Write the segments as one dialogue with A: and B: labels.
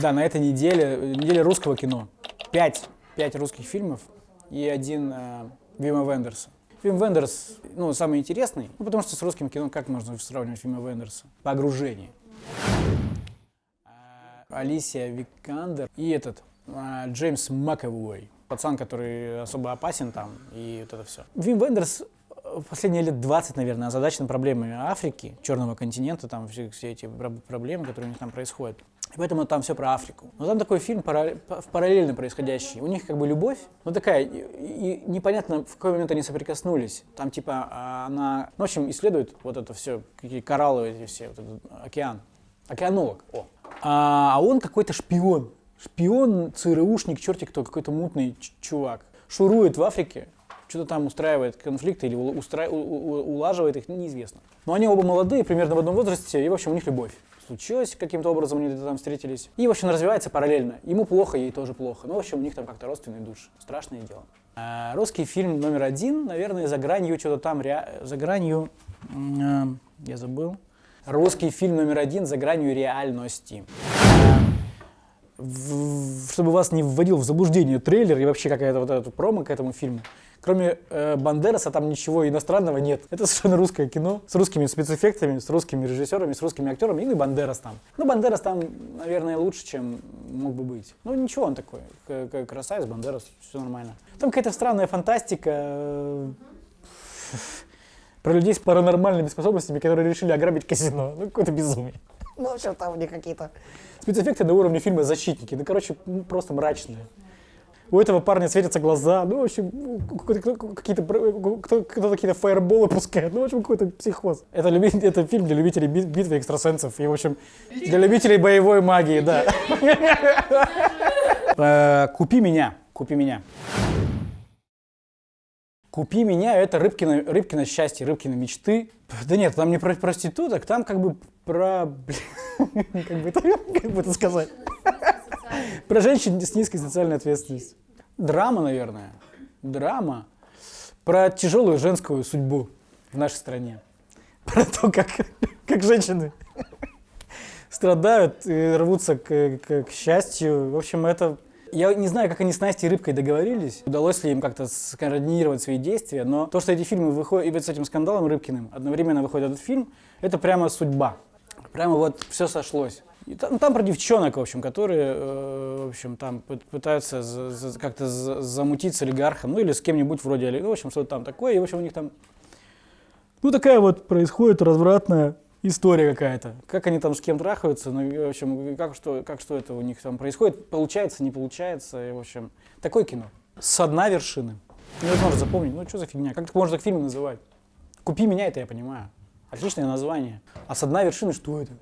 A: Да, на этой неделе, неделе русского кино. Пять, пять русских фильмов и один э, Вима Вендерса. Вим Вендерс, ну, самый интересный, ну, потому что с русским кино как можно сравнивать Вима Вендерса? Погружение. А, Алисия Викандер и этот, а, Джеймс Маковой. Пацан, который особо опасен там, и вот это все. Вим Вендерс последние лет 20, наверное, озадачен проблемами Африки, Черного континента, там все, все эти проблемы, которые у них там происходят. И поэтому там все про Африку. Но там такой фильм параллельно происходящий. У них как бы любовь, ну такая, и непонятно, в какой момент они соприкоснулись. Там типа а, она, ну, в общем, исследует вот это все, какие кораллы эти все, вот этот океан. Океанолог, о. А, а он какой-то шпион. Шпион, ЦРУшник, черти кто, какой-то мутный чувак. Шурует в Африке, что-то там устраивает конфликты или устра... улаживает их, неизвестно. Но они оба молодые, примерно в одном возрасте, и, в общем, у них любовь случилось, каким-то образом они там встретились. И, в общем, развивается параллельно. Ему плохо, ей тоже плохо. Ну, в общем, у них там как-то родственные души. Страшное дело. А, русский фильм номер один, наверное, «За гранью», что-то там, ре... «За гранью», э, я забыл. Русский фильм номер один «За гранью реальности». В, чтобы вас не вводил в заблуждение трейлер и вообще какая-то вот эта промо к этому фильму, Кроме э, Бандераса там ничего иностранного нет. Это совершенно русское кино с русскими спецэффектами, с русскими режиссерами, с русскими актерами. И Бандерас там. Ну, Бандерас там, наверное, лучше, чем мог бы быть. Ну, ничего он такой. Красавец, Бандерас, все нормально. Там какая-то странная фантастика э, про людей с паранормальными способностями, которые решили ограбить казино. Ну, какое-то безумие. Ну, что там у них какие-то... Спецэффекты на уровне фильма «Защитники». Ну, короче, просто мрачные у этого парня светятся глаза, ну, в общем, какие-то кто, кто какие-то фаерболы пускает, ну, в общем, какой-то психоз. Это, люби, это фильм для любителей битвы экстрасенсов и, в общем, для любителей боевой магии, да. Э, купи меня, купи меня. Купи меня, это Рыбкино, Рыбкино счастье, Рыбкино мечты. Да нет, там не про проституток, там как бы про... Как бы это сказать? Про женщин с низкой социальной ответственностью. Драма, наверное. Драма. Про тяжелую женскую судьбу в нашей стране. Про то, как, как женщины страдают и рвутся к, к, к счастью. В общем, это... Я не знаю, как они с Настей Рыбкой договорились, удалось ли им как-то скоординировать свои действия, но то, что эти фильмы выходят, и вот с этим скандалом Рыбкиным одновременно выходит этот фильм, это прямо судьба. Прямо вот все сошлось. И там, там про девчонок, в общем, которые, э, в общем, там пытаются как-то замутить с олигархом, ну или с кем-нибудь вроде в общем, что-то там такое, и, в общем, у них там, ну, такая вот происходит развратная история какая-то. Как они там с кем трахаются, ну, в общем, как что, как что это у них там происходит, получается, не получается, и, в общем, такое кино. С дна вершины. Невозможно запомнить, ну, что за фигня, как это можно так фильм называть? «Купи меня» это я понимаю. Отличное название. А с дна вершины что это?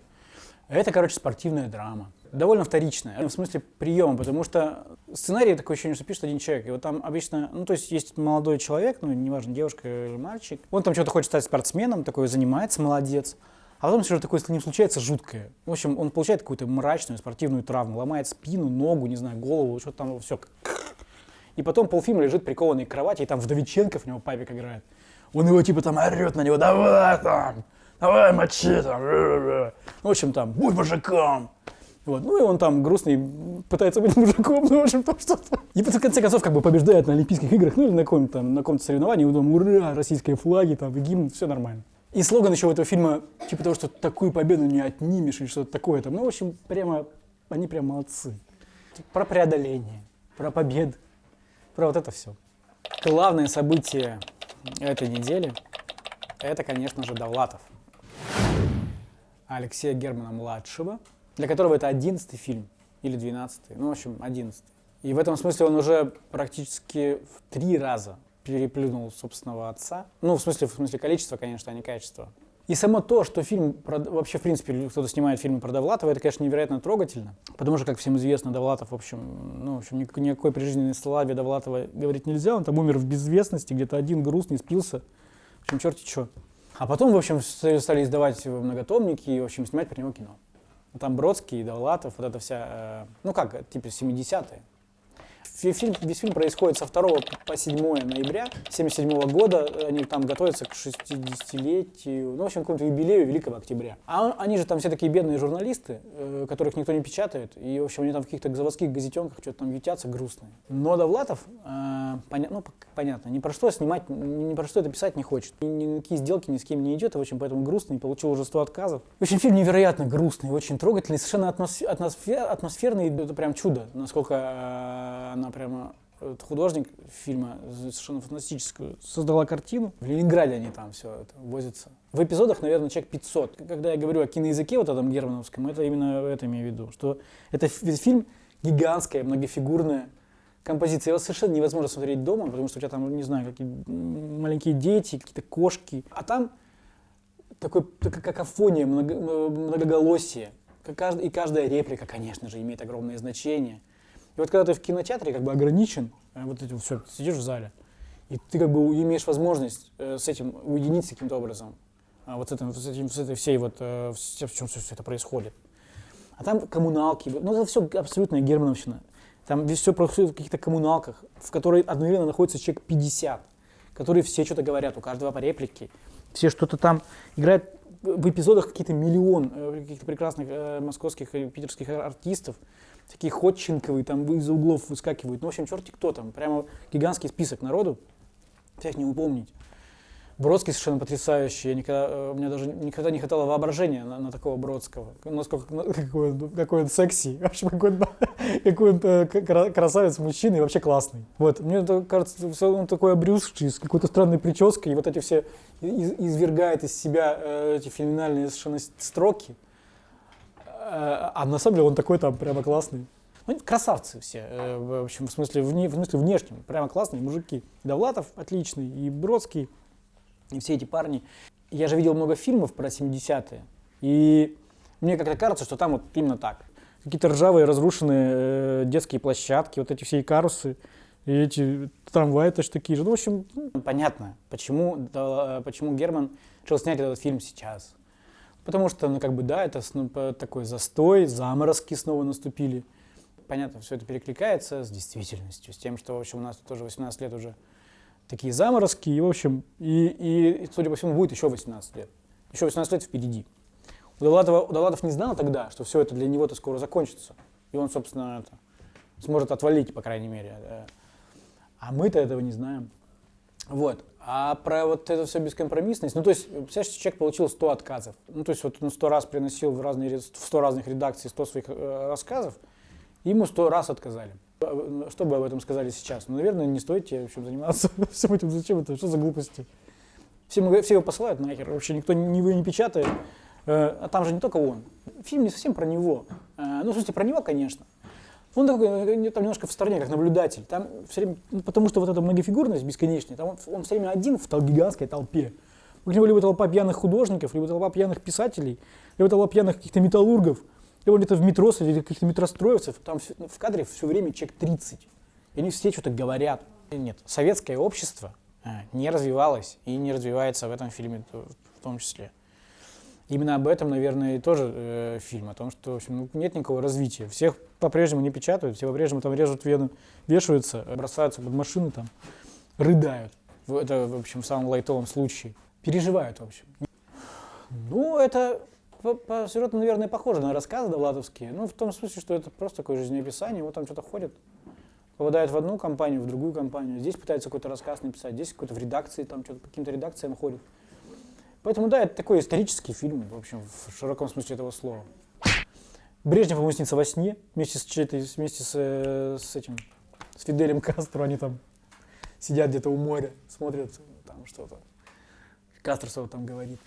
A: Это, короче, спортивная драма. Довольно вторичная, в смысле приема, потому что сценарий такое ощущение, что пишет один человек. И вот там обычно, ну то есть есть молодой человек, ну неважно, девушка или мальчик, он там что-то хочет стать спортсменом, такой занимается, молодец. А потом что-то такое с ним случается жуткое. В общем, он получает какую-то мрачную спортивную травму, ломает спину, ногу, не знаю, голову, что-то там все. И потом полфильма лежит прикованный к кровати, и там Вдовиченко в него папик играет. Он его типа там орет на него, давай там, давай мочи там. Ну, в общем, там, будь мужиком. Вот. Ну и он там грустный, пытается быть мужиком, ну, в общем, там что-то. И в конце концов, как бы побеждает на Олимпийских играх, ну или на каком-то на каком-то соревновании, и там, ура, российские флаги, там, гимн, все нормально. И слоган еще у этого фильма, типа того, что такую победу не отнимешь, или что-то такое там. Ну, в общем, прямо, они прям молодцы. Про преодоление, про победу, про вот это все. Главное событие этой недели, это, конечно же, Довлатов. Алексея Германа-младшего, для которого это одиннадцатый фильм, или двенадцатый, ну, в общем, одиннадцатый. И в этом смысле он уже практически в три раза переплюнул собственного отца. Ну, в смысле, в смысле количества, конечно, а не качества. И само то, что фильм, про, вообще, в принципе, кто-то снимает фильм про Довлатова, это, конечно, невероятно трогательно. Потому что, как всем известно, Довлатов, в общем, ну, в общем, никакой, никакой прижизненной славе Довлатова говорить нельзя. Он там умер в безвестности, где-то один грустный, спился. В общем, черти что. А потом, в общем, стали издавать многотомники и, в общем, снимать про него кино. Там Бродский, Довлатов, вот эта вся, э, ну как, типа 70-е. Фильм, весь фильм происходит со 2 по 7 ноября 1977 года. Они там готовятся к 60-летию, ну, в общем, к какому-то юбилею Великого Октября. А они же там все такие бедные журналисты, э, которых никто не печатает. И, в общем, они там в каких-то заводских газетенках что-то там ютятся грустные. Но Довлатов, э, поня ну, понятно, ни про что снимать, ни про что это писать не хочет. Ни, ни какие сделки ни с кем не идет, и, в общем, поэтому грустный, получил уже 100 отказов. В общем, фильм невероятно грустный, очень трогательный, совершенно атмосфер, атмосферный, это прям чудо, насколько э, она прямо художник фильма совершенно фантастическую создала картину. В Ленинграде они там все это возятся. В эпизодах, наверное, человек 500. Когда я говорю о киноязыке вот этом германовском, это именно это имею в виду, что это фильм гигантская, многофигурная композиция. Его совершенно невозможно смотреть дома, потому что у тебя там, не знаю, какие маленькие дети, какие-то кошки. А там такой, такая какофония, много, многоголосие. И каждая реплика, конечно же, имеет огромное значение. И вот когда ты в кинотеатре как бы ограничен, э, вот этим все, сидишь в зале, и ты как бы имеешь возможность э, с этим уединиться каким-то образом, а вот с, этим, с, этим, с этой всей вот, э, в чем все, все это происходит. А там коммуналки, ну это все абсолютная германовщина. Там все происходит в каких-то коммуналках, в которой одновременно находится человек 50, которые все что-то говорят, у каждого по реплике, все что-то там играют в эпизодах какие-то миллион каких-то прекрасных э, московских и питерских артистов, такие ходченковые, там из углов выскакивают. Ну, в общем, черти кто там. Прямо гигантский список народу. Всех не упомнить. Бродский совершенно потрясающий. Я никогда, э, у меня даже никогда не хватало воображения на, на такого Бродского. Насколько, какой, он, какой он секси. Вообще, какой он, какой он э, красавец, мужчина и вообще классный. Вот. Мне кажется, он такой обрюзший, с какой-то странной прической. И вот эти все извергает из себя э, эти феноменальные совершенно строки. Э, а на самом деле он такой там прямо классный. Ну, красавцы все, э, в общем, в смысле, вне, в смысле внешнем, прямо классные мужики. Довлатов отличный, и Бродский, и все эти парни. Я же видел много фильмов про 70-е, и мне как-то кажется, что там вот именно так. Какие-то ржавые, разрушенные э, детские площадки, вот эти все карусы, и эти трамваи тоже такие же. Ну, в общем, понятно, почему, да, почему Герман решил снять этот фильм сейчас. Потому что, ну, как бы, да, это такой застой, заморозки снова наступили. Понятно, все это перекликается с действительностью, с тем, что, в общем, у нас тоже 18 лет уже такие заморозки, и, в общем, и, и, судя по всему, будет еще 18 лет. Еще 18 лет впереди. Удалатов, Удалатов не знал тогда, что все это для него-то скоро закончится. И он, собственно, это, сможет отвалить, по крайней мере. А мы-то этого не знаем. Вот. А про вот эту все бескомпромиссность, ну то есть, представляешь, человек получил 100 отказов. Ну то есть вот он 100 раз приносил в, разные, в 100 разных редакций 100 своих э, рассказов, ему 100 раз отказали. Что бы об этом сказали сейчас? Ну, наверное, не стоит тебе в общем, заниматься всем этим. Зачем это? Что за глупости? Все, все его посылают нахер, вообще никто не, не печатает. Э, а там же не только он. Фильм не совсем про него. Э, ну, в смысле, про него, конечно. Он такой, э, там немножко в стороне, как наблюдатель. Там все время, ну, потому что вот эта многофигурность бесконечная, там он, он все время один в тол гигантской толпе. У него либо толпа пьяных художников, либо толпа пьяных писателей, либо толпа пьяных каких-то металлургов, либо где-то в метро среди каких-то метростроевцев. Там в кадре все время человек 30. И они все что-то говорят. Нет, советское общество э, не развивалось и не развивается в этом фильме в том числе. Именно об этом, наверное, и тоже э, фильм, о том, что в общем, ну, нет никакого развития. Всех по-прежнему не печатают, все по-прежнему там режут вену, вешаются, бросаются под машины, там, рыдают. Это, в общем, в самом лайтовом случае. Переживают, в общем. Ну, это по, по сюжету, наверное, похоже на рассказы довлатовские. Ну, в том смысле, что это просто такое жизнеописание, вот там что-то ходит. Попадает в одну компанию, в другую компанию. Здесь пытается какой-то рассказ написать, здесь какой-то в редакции, там что-то по каким-то редакциям ходит. Поэтому, да, это такой исторический фильм, в общем, в широком смысле этого слова. Брежнев ему снится во сне, вместе с, вместе с, э, с этим, с Фиделем Кастро, они там сидят где-то у моря, смотрят там что-то. Кастро что-то там говорит.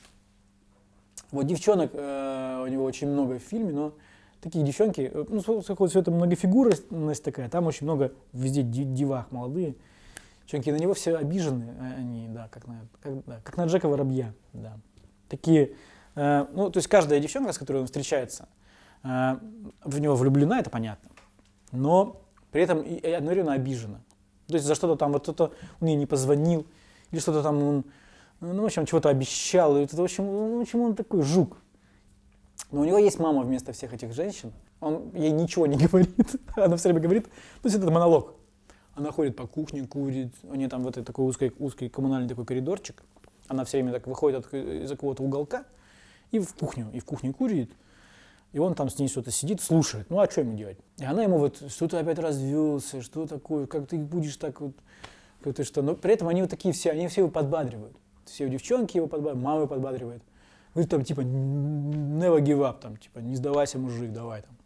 A: Вот девчонок э, у него очень много в фильме, но такие девчонки, э, ну, все это многофигурность такая, там очень много везде дивах молодые. Девчонки на него все обижены, э, они, да, как на, как, да, как на Джека Воробья, да. Такие, э, ну, то есть каждая девчонка, с которой он встречается, э, в него влюблена, это понятно, но при этом и одновременно обижена. То есть за что-то там, вот кто-то он ей не позвонил, или что-то там он, ну, в общем, чего-то обещал, и это, в общем, ну, общем, он такой жук. Но у него есть мама вместо всех этих женщин, он ей ничего не говорит, она все время говорит, то есть это монолог. Она ходит по кухне, курит. Нее там вот этот такой узкий, узкий коммунальный такой коридорчик. Она все время так выходит от, из какого-то уголка и в кухню, и в кухне курит. И он там с ней что-то сидит, слушает. Ну, а что ему делать? И она ему вот, что ты опять развелся, что такое, как ты будешь так вот, как ты что. Но при этом они вот такие все, они все его подбадривают. Все девчонки его подбадривают, мама его подбадривает. Говорит там типа, never give up, там, типа, не сдавайся, мужик, давай там.